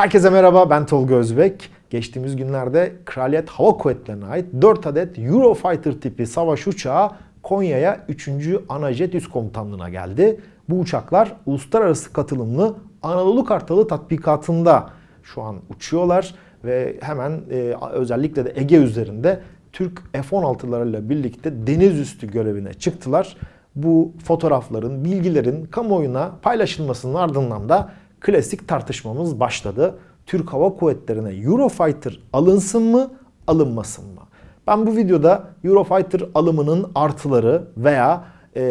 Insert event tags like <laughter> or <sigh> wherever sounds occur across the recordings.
Herkese merhaba ben Tolga Özbek. Geçtiğimiz günlerde Kraliyet Hava Kuvvetleri'ne ait 4 adet Eurofighter tipi savaş uçağı Konya'ya 3. Anajet Üst Komutanlığı'na geldi. Bu uçaklar uluslararası katılımlı Anadolu Kartalı tatbikatında şu an uçuyorlar ve hemen e, özellikle de Ege üzerinde Türk F-16'larıyla birlikte deniz üstü görevine çıktılar. Bu fotoğrafların, bilgilerin kamuoyuna paylaşılmasının ardından da klasik tartışmamız başladı. Türk Hava Kuvvetleri'ne Eurofighter alınsın mı, alınmasın mı? Ben bu videoda Eurofighter alımının artıları veya e,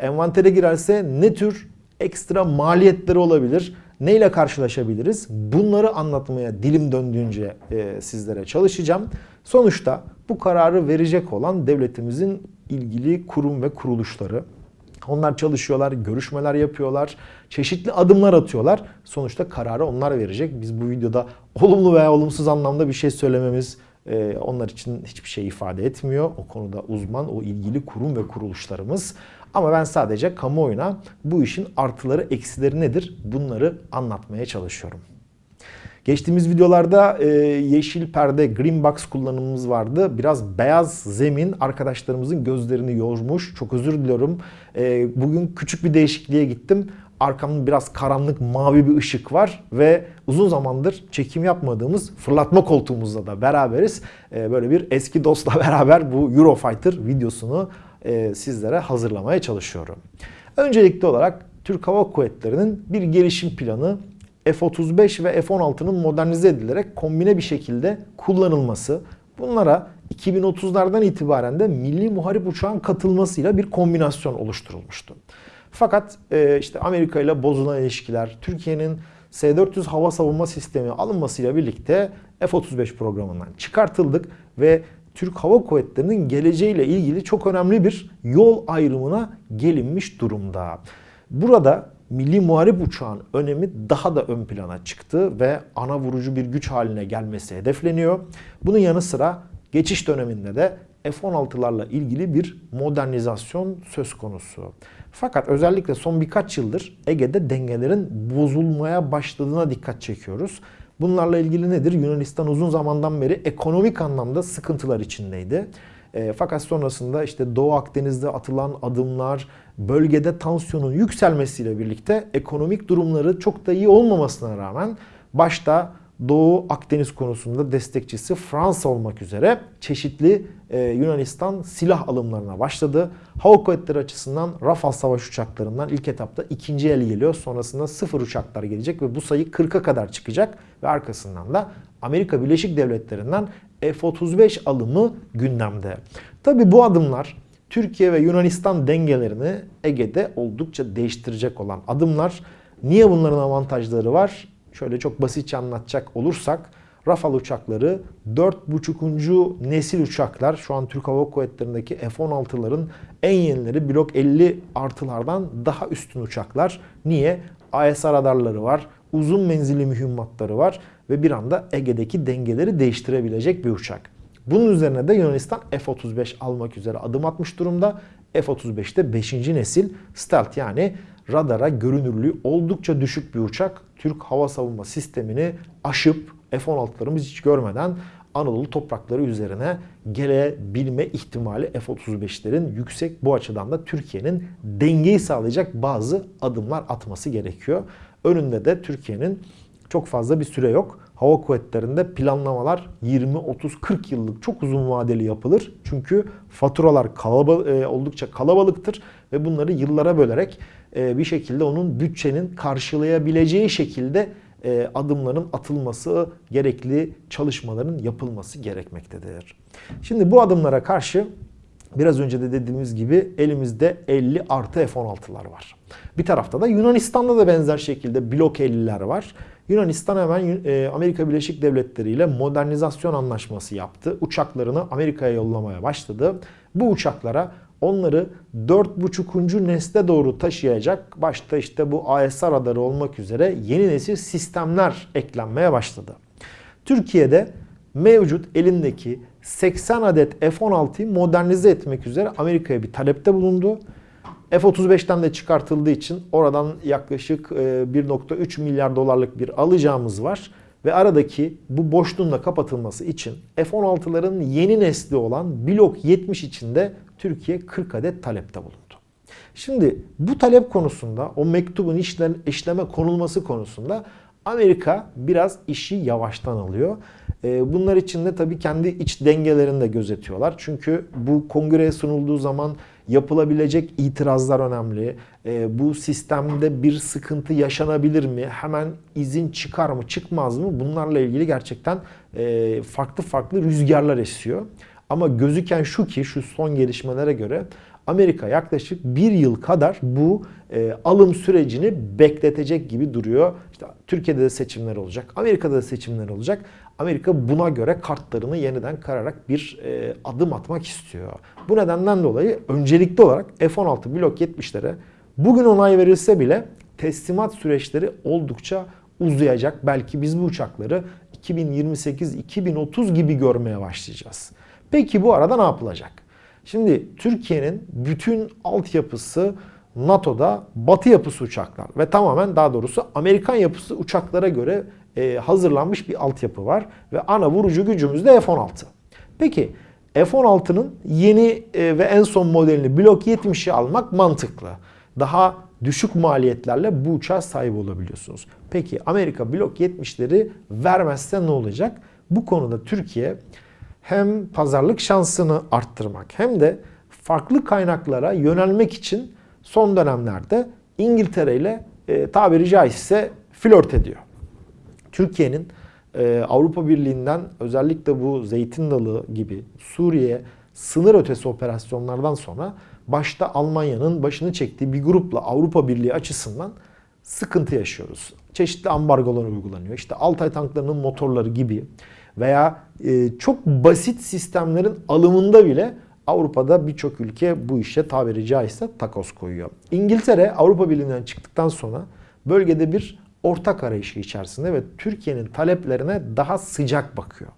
envantere girerse ne tür ekstra maliyetleri olabilir, neyle karşılaşabiliriz? Bunları anlatmaya dilim döndüğünce e, sizlere çalışacağım. Sonuçta bu kararı verecek olan devletimizin ilgili kurum ve kuruluşları. Onlar çalışıyorlar, görüşmeler yapıyorlar, çeşitli adımlar atıyorlar. Sonuçta kararı onlar verecek. Biz bu videoda olumlu veya olumsuz anlamda bir şey söylememiz e, onlar için hiçbir şey ifade etmiyor. O konuda uzman, o ilgili kurum ve kuruluşlarımız. Ama ben sadece kamuoyuna bu işin artıları, eksileri nedir bunları anlatmaya çalışıyorum. Geçtiğimiz videolarda e, yeşil perde, green box kullanımımız vardı. Biraz beyaz zemin arkadaşlarımızın gözlerini yormuş. Çok özür diliyorum. E, bugün küçük bir değişikliğe gittim. Arkamda biraz karanlık mavi bir ışık var ve uzun zamandır çekim yapmadığımız fırlatma koltuğumuzla da beraberiz. E, böyle bir eski dostla <laughs> beraber bu Eurofighter videosunu e, sizlere hazırlamaya çalışıyorum. Öncelikli olarak Türk Hava Kuvvetleri'nin bir gelişim planı F-35 ve F-16'nın modernize edilerek kombine bir şekilde kullanılması. Bunlara 2030'lardan itibaren de milli muharip uçağın katılmasıyla bir kombinasyon oluşturulmuştu. Fakat e, işte Amerika ile bozulan ilişkiler, Türkiye'nin S-400 hava savunma sistemi alınmasıyla birlikte F-35 programından çıkartıldık ve Türk Hava Kuvvetleri'nin geleceğiyle ilgili çok önemli bir yol ayrımına gelinmiş durumda. Burada milli muharip uçağın önemi daha da ön plana çıktı ve ana vurucu bir güç haline gelmesi hedefleniyor. Bunun yanı sıra geçiş döneminde de F-16'larla ilgili bir modernizasyon söz konusu. Fakat özellikle son birkaç yıldır Ege'de dengelerin bozulmaya başladığına dikkat çekiyoruz. Bunlarla ilgili nedir? Yunanistan uzun zamandan beri ekonomik anlamda sıkıntılar içindeydi. E, fakat sonrasında işte Doğu Akdeniz'de atılan adımlar, bölgede tansiyonun yükselmesiyle birlikte ekonomik durumları çok da iyi olmamasına rağmen başta Doğu Akdeniz konusunda destekçisi Fransa olmak üzere çeşitli e, Yunanistan silah alımlarına başladı. Hava kuvvetleri açısından Rafale savaş uçaklarından ilk etapta ikinci el geliyor. Sonrasında sıfır uçaklar gelecek ve bu sayı 40'a kadar çıkacak. Ve arkasından da Amerika Birleşik Devletleri'nden F-35 alımı gündemde. Tabi bu adımlar Türkiye ve Yunanistan dengelerini Ege'de oldukça değiştirecek olan adımlar. Niye bunların avantajları var? Şöyle çok basitçe anlatacak olursak Rafale uçakları 4.5. nesil uçaklar. Şu an Türk Hava Kuvvetleri'ndeki F-16'ların en yenileri Blok 50 artılardan daha üstün uçaklar. Niye? AESA radarları var, uzun menzilli mühimmatları var ve bir anda Ege'deki dengeleri değiştirebilecek bir uçak. Bunun üzerine de Yunanistan F-35 almak üzere adım atmış durumda. F-35'te 5. nesil stealth yani radara görünürlüğü oldukça düşük bir uçak. Türk hava savunma sistemini aşıp F-16'larımız hiç görmeden Anadolu toprakları üzerine gelebilme ihtimali F-35'lerin yüksek. Bu açıdan da Türkiye'nin dengeyi sağlayacak bazı adımlar atması gerekiyor. Önünde de Türkiye'nin çok fazla bir süre yok. Hava kuvvetlerinde planlamalar 20, 30, 40 yıllık çok uzun vadeli yapılır. Çünkü faturalar kalabal e, oldukça kalabalıktır ve bunları yıllara bölerek e, bir şekilde onun bütçenin karşılayabileceği şekilde e, adımların atılması, gerekli çalışmaların yapılması gerekmektedir. Şimdi bu adımlara karşı biraz önce de dediğimiz gibi elimizde 50 artı F-16'lar var. Bir tarafta da Yunanistan'da da benzer şekilde blok 50'ler var. Yunanistan hemen e, Amerika Birleşik Devletleri ile modernizasyon anlaşması yaptı. Uçaklarını Amerika'ya yollamaya başladı. Bu uçaklara onları 4.5. nesle doğru taşıyacak başta işte bu AESA radarı olmak üzere yeni nesil sistemler eklenmeye başladı. Türkiye'de mevcut elindeki 80 adet F-16'yı modernize etmek üzere Amerika'ya bir talepte bulundu. F-35'ten de çıkartıldığı için oradan yaklaşık 1.3 e, milyar dolarlık bir alacağımız var. ve aradaki bu boşluğun da kapatılması için F-16'ların yeni nesli olan Blok 70 içinde Türkiye 40 adet talepte bulundu. Şimdi bu talep konusunda o mektubun işleme konulması konusunda Amerika biraz işi yavaştan alıyor. Ee, bunlar için de tabii kendi iç dengelerini de gözetiyorlar. Çünkü bu kongreye sunulduğu zaman yapılabilecek itirazlar önemli. Ee, bu sistemde bir sıkıntı yaşanabilir mi? Hemen izin çıkar mı çıkmaz mı? Bunlarla ilgili gerçekten e, farklı farklı rüzgarlar esiyor. Ama gözüken şu ki şu son gelişmelere göre Amerika yaklaşık bir yıl kadar bu e, alım sürecini bekletecek gibi duruyor. İşte Türkiye'de de seçimler olacak, Amerika'da da seçimler olacak. Amerika buna göre kartlarını yeniden kararak bir e, adım atmak istiyor. Bu nedenden dolayı öncelikli olarak F-16 Blok 70'lere bugün onay verilse bile teslimat süreçleri oldukça uzayacak. Belki biz bu uçakları 2028-2030 gibi görmeye başlayacağız. Peki bu arada ne yapılacak? Şimdi Türkiye'nin bütün altyapısı NATO'da batı yapısı uçaklar ve tamamen daha doğrusu Amerikan yapısı uçaklara göre e, hazırlanmış bir altyapı var ve ana vurucu gücümüz de F-16. Peki F-16'nın yeni e, ve en son modelini Blok 70'i almak mantıklı. Daha düşük maliyetlerle bu uçağa sahip olabiliyorsunuz. Peki Amerika Blok 70'leri vermezse ne olacak? Bu konuda Türkiye hem pazarlık şansını arttırmak hem de farklı kaynaklara yönelmek için son dönemlerde İngiltere ile e, tabiri caizse flört ediyor. Türkiye'nin e, Avrupa Birliği'nden özellikle bu Zeytin Dalı gibi Suriye sınır ötesi operasyonlardan sonra başta Almanya'nın başını çektiği bir grupla Avrupa Birliği açısından sıkıntı yaşıyoruz. Çeşitli ambargolar uygulanıyor. İşte Altay tanklarının motorları gibi veya e, çok basit sistemlerin alımında bile Avrupa'da birçok ülke bu işe tabiri caizse takoz koyuyor. İngiltere Avrupa Birliği'nden çıktıktan sonra bölgede bir ortak arayışı içerisinde ve Türkiye'nin taleplerine daha sıcak bakıyor.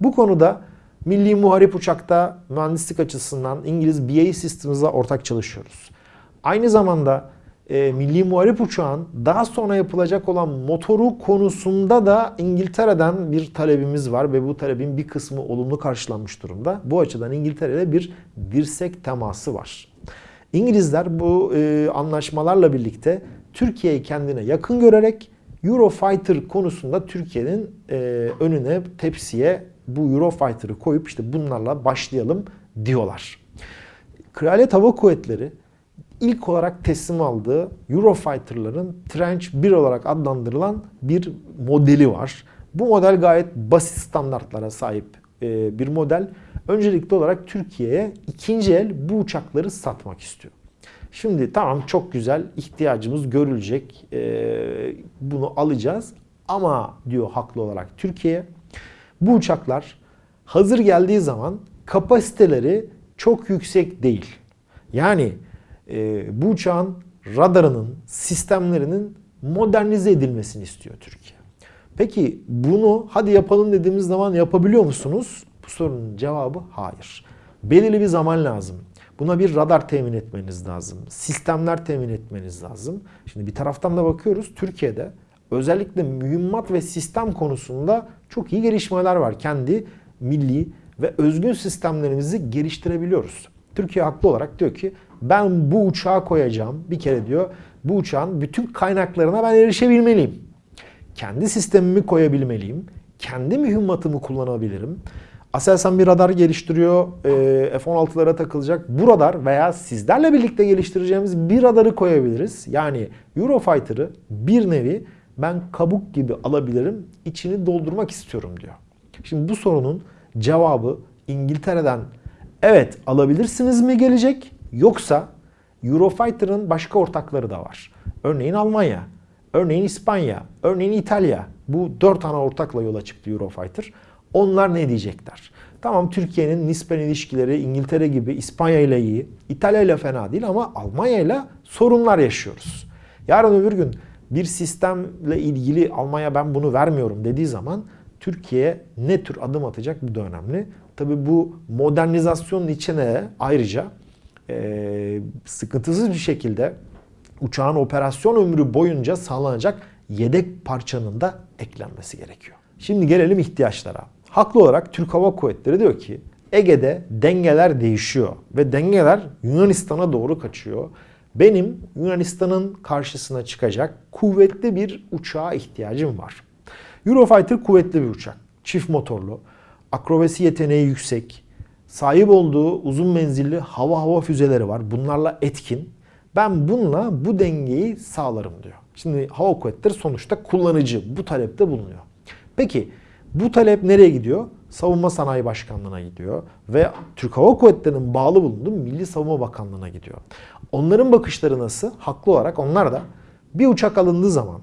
Bu konuda Milli Muharip Uçak'ta mühendislik açısından İngiliz BAE Systems'la ortak çalışıyoruz. Aynı zamanda e, Milli Muharip Uçağın daha sonra yapılacak olan motoru konusunda da İngiltere'den bir talebimiz var ve bu talebin bir kısmı olumlu karşılanmış durumda. Bu açıdan İngiltere'de bir dirsek teması var. İngilizler bu e, anlaşmalarla birlikte Türkiye'yi kendine yakın görerek Eurofighter konusunda Türkiye'nin e, önüne tepsiye bu Eurofighter'ı koyup işte bunlarla başlayalım diyorlar. Kraliyet Hava Kuvvetleri ilk olarak teslim aldığı Eurofighter'ların Trench 1 olarak adlandırılan bir modeli var. Bu model gayet basit standartlara sahip e, bir model. Öncelikli olarak Türkiye'ye ikinci el bu uçakları satmak istiyor. Şimdi tamam çok güzel ihtiyacımız görülecek. E, bunu alacağız. Ama diyor haklı olarak Türkiye bu uçaklar hazır geldiği zaman kapasiteleri çok yüksek değil. Yani e, bu uçağın radarının, sistemlerinin modernize edilmesini istiyor Türkiye. Peki bunu hadi yapalım dediğimiz zaman yapabiliyor musunuz? Bu sorunun cevabı hayır. Belirli bir zaman lazım. Buna bir radar temin etmeniz lazım. Sistemler temin etmeniz lazım. Şimdi bir taraftan da bakıyoruz Türkiye'de özellikle mühimmat ve sistem konusunda çok iyi gelişmeler var. Kendi milli ve özgün sistemlerimizi geliştirebiliyoruz. Türkiye haklı olarak diyor ki ben bu uçağa koyacağım. Bir kere diyor bu uçağın bütün kaynaklarına ben erişebilmeliyim. Kendi sistemimi koyabilmeliyim. Kendi mühimmatımı kullanabilirim. Aselsan bir radar geliştiriyor. E, F-16'lara takılacak. Bu radar veya sizlerle birlikte geliştireceğimiz bir radarı koyabiliriz. Yani Eurofighter'ı bir nevi ben kabuk gibi alabilirim. içini doldurmak istiyorum diyor. Şimdi bu sorunun cevabı İngiltere'den evet alabilirsiniz mi gelecek yoksa Eurofighter'ın başka ortakları da var. Örneğin Almanya, örneğin İspanya, örneğin İtalya. Bu dört ana ortakla yola çıktı Eurofighter. Onlar ne diyecekler? Tamam Türkiye'nin nispeten ilişkileri İngiltere gibi İspanya ile iyi, İtalya ile fena değil ama Almanya ile sorunlar yaşıyoruz. Yarın öbür gün bir sistemle ilgili Almanya ben bunu vermiyorum dediği zaman Türkiye ne tür adım atacak bu da önemli. Tabi bu modernizasyonun içine ayrıca e, sıkıntısız bir şekilde uçağın operasyon ömrü boyunca sağlanacak yedek parçanın da eklenmesi gerekiyor. Şimdi gelelim ihtiyaçlara. Haklı olarak Türk Hava Kuvvetleri diyor ki Ege'de dengeler değişiyor ve dengeler Yunanistan'a doğru kaçıyor. Benim Yunanistan'ın karşısına çıkacak kuvvetli bir uçağa ihtiyacım var. Eurofighter kuvvetli bir uçak. Çift motorlu, akrobasi yeteneği yüksek, sahip olduğu uzun menzilli hava hava füzeleri var. Bunlarla etkin. Ben bununla bu dengeyi sağlarım diyor. Şimdi hava kuvvetleri sonuçta kullanıcı. Bu talepte bulunuyor. Peki bu talep nereye gidiyor? Savunma Sanayi Başkanlığı'na gidiyor ve Türk Hava Kuvvetleri'nin bağlı bulunduğu Milli Savunma Bakanlığı'na gidiyor. Onların bakışları nasıl? Haklı olarak onlar da bir uçak alındığı zaman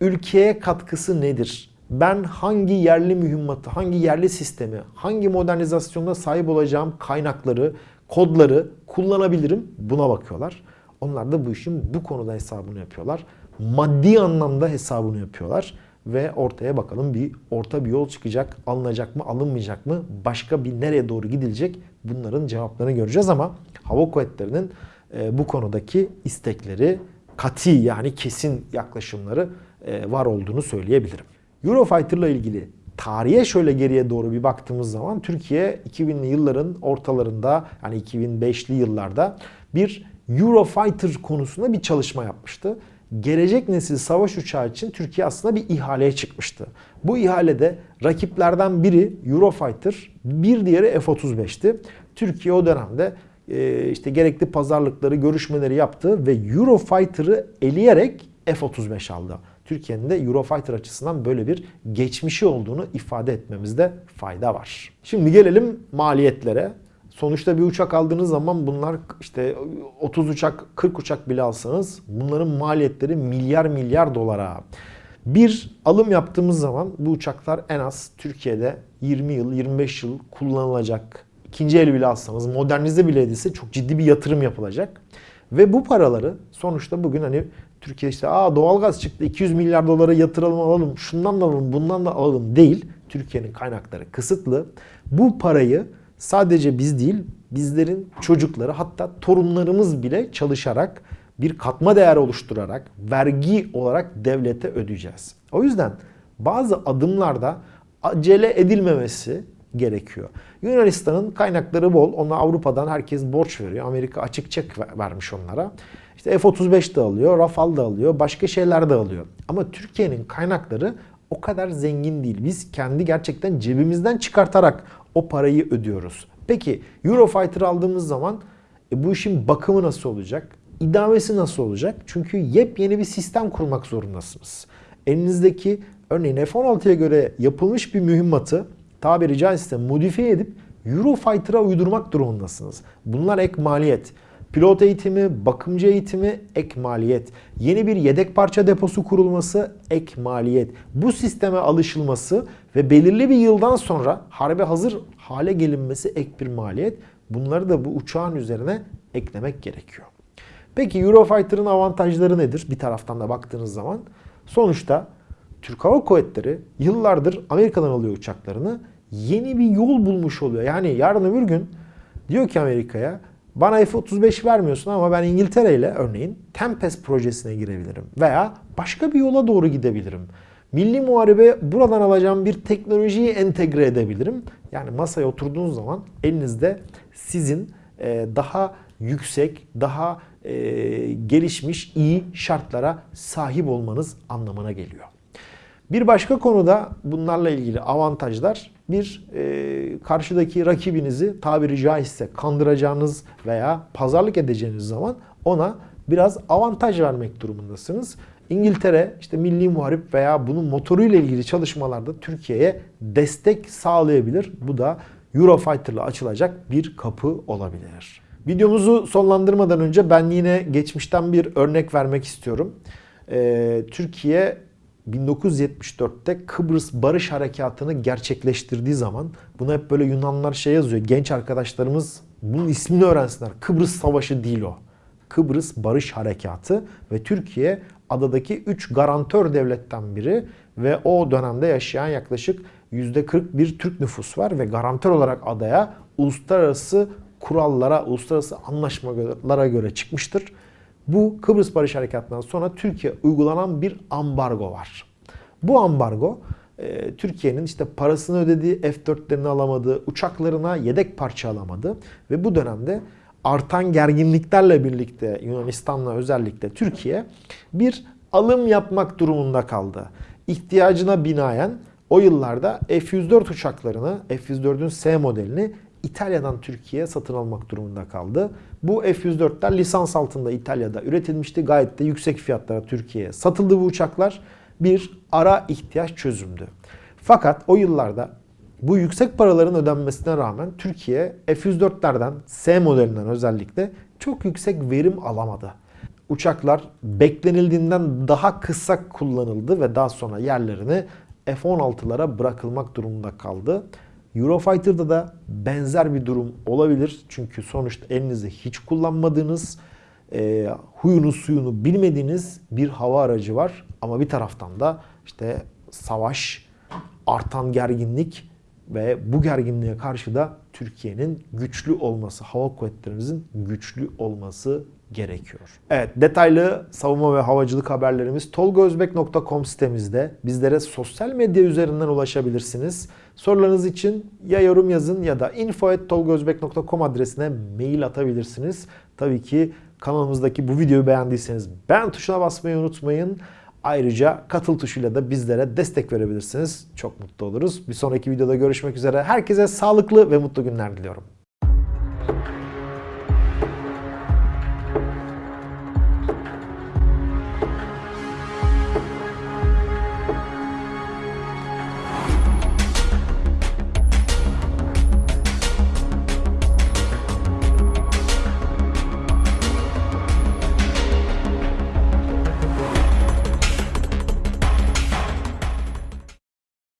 ülkeye katkısı nedir? Ben hangi yerli mühimmatı, hangi yerli sistemi, hangi modernizasyonda sahip olacağım kaynakları, kodları kullanabilirim? Buna bakıyorlar. Onlar da bu işin bu konuda hesabını yapıyorlar. Maddi anlamda hesabını yapıyorlar ve ortaya bakalım bir orta bir yol çıkacak. Alınacak mı, alınmayacak mı? Başka bir nereye doğru gidilecek? Bunların cevaplarını göreceğiz ama hava kuvvetlerinin e, bu konudaki istekleri kati yani kesin yaklaşımları e, var olduğunu söyleyebilirim. Eurofighter ile ilgili tarihe şöyle geriye doğru bir baktığımız zaman Türkiye 2000'li yılların ortalarında yani 2005'li yıllarda bir Eurofighter konusunda bir çalışma yapmıştı. Gelecek nesil savaş uçağı için Türkiye aslında bir ihaleye çıkmıştı. Bu ihalede rakiplerden biri Eurofighter, bir diğeri F-35'ti. Türkiye o dönemde e, işte gerekli pazarlıkları, görüşmeleri yaptı ve Eurofighter'ı eleyerek F-35 aldı. Türkiye'nin de Eurofighter açısından böyle bir geçmişi olduğunu ifade etmemizde fayda var. Şimdi gelelim maliyetlere. Sonuçta bir uçak aldığınız zaman bunlar işte 30 uçak, 40 uçak bile alsanız bunların maliyetleri milyar milyar dolara. Bir alım yaptığımız zaman bu uçaklar en az Türkiye'de 20 yıl, 25 yıl kullanılacak. İkinci el bile alsanız, modernize bile edilse çok ciddi bir yatırım yapılacak. Ve bu paraları sonuçta bugün hani Türkiye işte aa doğalgaz çıktı 200 milyar dolara yatıralım alalım şundan da alalım bundan da alalım değil. Türkiye'nin kaynakları kısıtlı. Bu parayı sadece biz değil bizlerin çocukları hatta torunlarımız bile çalışarak bir katma değer oluşturarak vergi olarak devlete ödeyeceğiz. O yüzden bazı adımlarda acele edilmemesi gerekiyor. Yunanistan'ın kaynakları bol. Ona Avrupa'dan herkes borç veriyor. Amerika açık çek vermiş onlara. İşte F-35 de alıyor, Rafale da alıyor, başka şeyler de alıyor. Ama Türkiye'nin kaynakları o kadar zengin değil. Biz kendi gerçekten cebimizden çıkartarak o parayı ödüyoruz. Peki Eurofighter aldığımız zaman e, bu işin bakımı nasıl olacak? İdamesi nasıl olacak? Çünkü yepyeni bir sistem kurmak zorundasınız. Elinizdeki örneğin F-16'ya göre yapılmış bir mühimmatı tabiri caizse modifiye edip Eurofighter'a uydurmak durumundasınız. Bunlar ek maliyet. Pilot eğitimi, bakımcı eğitimi ek maliyet. Yeni bir yedek parça deposu kurulması ek maliyet. Bu sisteme alışılması ve belirli bir yıldan sonra harbe hazır hale gelinmesi ek bir maliyet. Bunları da bu uçağın üzerine eklemek gerekiyor. Peki Eurofighter'ın avantajları nedir? Bir taraftan da baktığınız zaman. Sonuçta Türk Hava Kuvvetleri yıllardır Amerika'dan alıyor uçaklarını. Yeni bir yol bulmuş oluyor. Yani yarın öbür gün diyor ki Amerika'ya bana F-35 vermiyorsun ama ben İngiltere ile örneğin Tempest projesine girebilirim. Veya başka bir yola doğru gidebilirim. Milli muharebe buradan alacağım bir teknolojiyi entegre edebilirim. Yani masaya oturduğunuz zaman elinizde sizin e, daha yüksek, daha e, gelişmiş, iyi şartlara sahip olmanız anlamına geliyor. Bir başka konuda bunlarla ilgili avantajlar bir e, karşıdaki rakibinizi tabiri caizse kandıracağınız veya pazarlık edeceğiniz zaman ona biraz avantaj vermek durumundasınız. İngiltere işte milli muharip veya bunun motoruyla ilgili çalışmalarda Türkiye'ye destek sağlayabilir. Bu da Eurofighter ile açılacak bir kapı olabilir. Videomuzu sonlandırmadan önce ben yine geçmişten bir örnek vermek istiyorum. Ee, Türkiye 1974'te Kıbrıs Barış Harekatı'nı gerçekleştirdiği zaman bunu hep böyle Yunanlar şey yazıyor. Genç arkadaşlarımız bunun ismini öğrensinler. Kıbrıs Savaşı değil o. Kıbrıs Barış Harekatı ve Türkiye adadaki 3 garantör devletten biri ve o dönemde yaşayan yaklaşık %40 bir Türk nüfus var ve garantör olarak adaya uluslararası kurallara, uluslararası anlaşmalara göre çıkmıştır. Bu Kıbrıs Barış Harekatı'ndan sonra Türkiye uygulanan bir ambargo var. Bu ambargo e, Türkiye'nin işte parasını ödediği, F-4'lerini alamadığı, uçaklarına yedek parça alamadı ve bu dönemde artan gerginliklerle birlikte Yunanistan'la özellikle Türkiye bir alım yapmak durumunda kaldı. İhtiyacına binaen o yıllarda F-104 uçaklarını, F-104'ün S modelini İtalya'dan Türkiye'ye satın almak durumunda kaldı. Bu F-104'ler lisans altında İtalya'da üretilmişti. Gayet de yüksek fiyatlara Türkiye'ye satıldı bu uçaklar. Bir ara ihtiyaç çözümdü. Fakat o yıllarda bu yüksek paraların ödenmesine rağmen Türkiye F-104'lerden S modelinden özellikle çok yüksek verim alamadı. Uçaklar beklenildiğinden daha kısa kullanıldı ve daha sonra yerlerini F-16'lara bırakılmak durumunda kaldı. Eurofighter'da da benzer bir durum olabilir. Çünkü sonuçta elinizde hiç kullanmadığınız, e, huyunu suyunu bilmediğiniz bir hava aracı var. Ama bir taraftan da işte savaş, artan gerginlik ve bu gerginliğe karşı da Türkiye'nin güçlü olması, hava kuvvetlerimizin güçlü olması gerekiyor. Evet detaylı savunma ve havacılık haberlerimiz tolgozbek.com sitemizde. Bizlere sosyal medya üzerinden ulaşabilirsiniz. Sorularınız için ya yorum yazın ya da info.tolgozbek.com adresine mail atabilirsiniz. Tabii ki kanalımızdaki bu videoyu beğendiyseniz beğen tuşuna basmayı unutmayın. Ayrıca katıl tuşuyla da bizlere destek verebilirsiniz. Çok mutlu oluruz. Bir sonraki videoda görüşmek üzere. Herkese sağlıklı ve mutlu günler diliyorum.